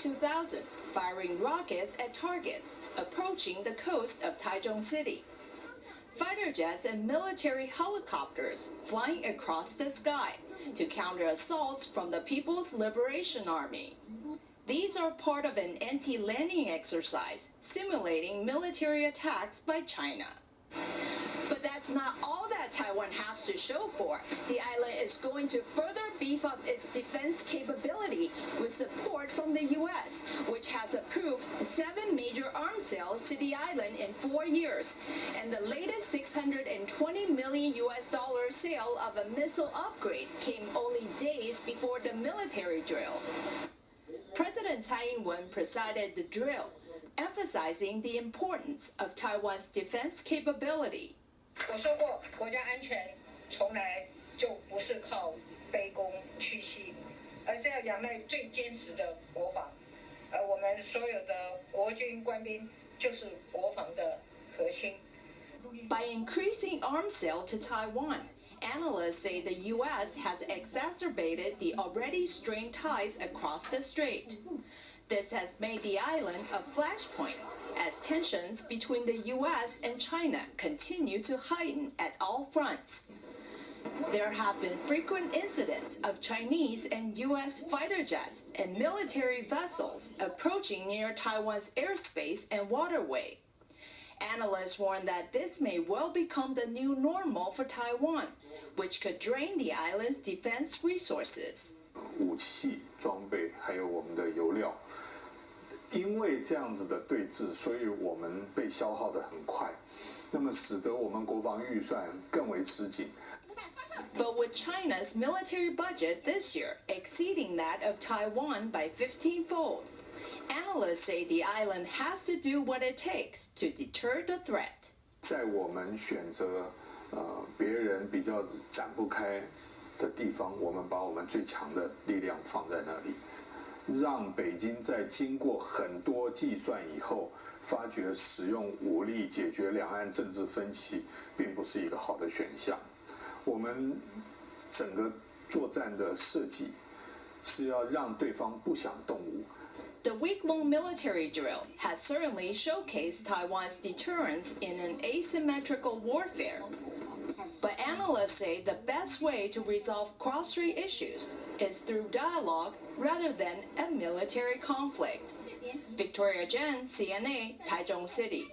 2000, firing rockets at targets approaching the coast of Taichung City. Fighter jets and military helicopters flying across the sky to counter assaults from the People's Liberation Army. These are part of an anti-landing exercise simulating military attacks by China. But that's not all that Taiwan has to show for. The island is going to further beef up its defense capability with support from the U.S., which has approved seven major arms sales to the island in four years, and the latest 620 million U.S. dollar sale of a missile upgrade came only days before the military drill. President Tsai Ing-wen presided the drill, emphasizing the importance of Taiwan's defense capability. 我说过，国家安全从来 就不是靠卑躬屈膝，而是要仰赖最坚实的国防。而我们所有的国军官兵就是国防的核心。By increasing arms sale to Taiwan, analysts say the U.S. has exacerbated the already strained ties across the strait. This has made the island a flashpoint as tensions between the U.S. and China continue to heighten at all fronts. There have been frequent incidents of Chinese and U.S. fighter jets and military vessels approaching near Taiwan's airspace and waterway. Analysts warn that this may well become the new normal for Taiwan, which could drain the island's defense resources. 武器装备还有我们的油料， 因为这样子的对峙，所以我们被消耗的很快，那么使得我们国防预算更为吃紧。 But with China's military budget this year exceeding that of Taiwan by 15-fold, analysts say the island has to do what it takes to deter the threat. 在我们选择呃别人比较展不开的地方，我们把我们最强的力量放在那里， 让北京在经过很多计算以后，发觉使用武力解决两岸政治分歧并不是一个好的选项。我们整个作战的设计是要让对方不想动武。The week-long military drill has certainly showcased Taiwan's deterrence in an asymmetrical warfare. But analysts say the best way to resolve cross-strait issues is through dialogue rather than a military conflict. Victoria Jen, CNA, Taichung City.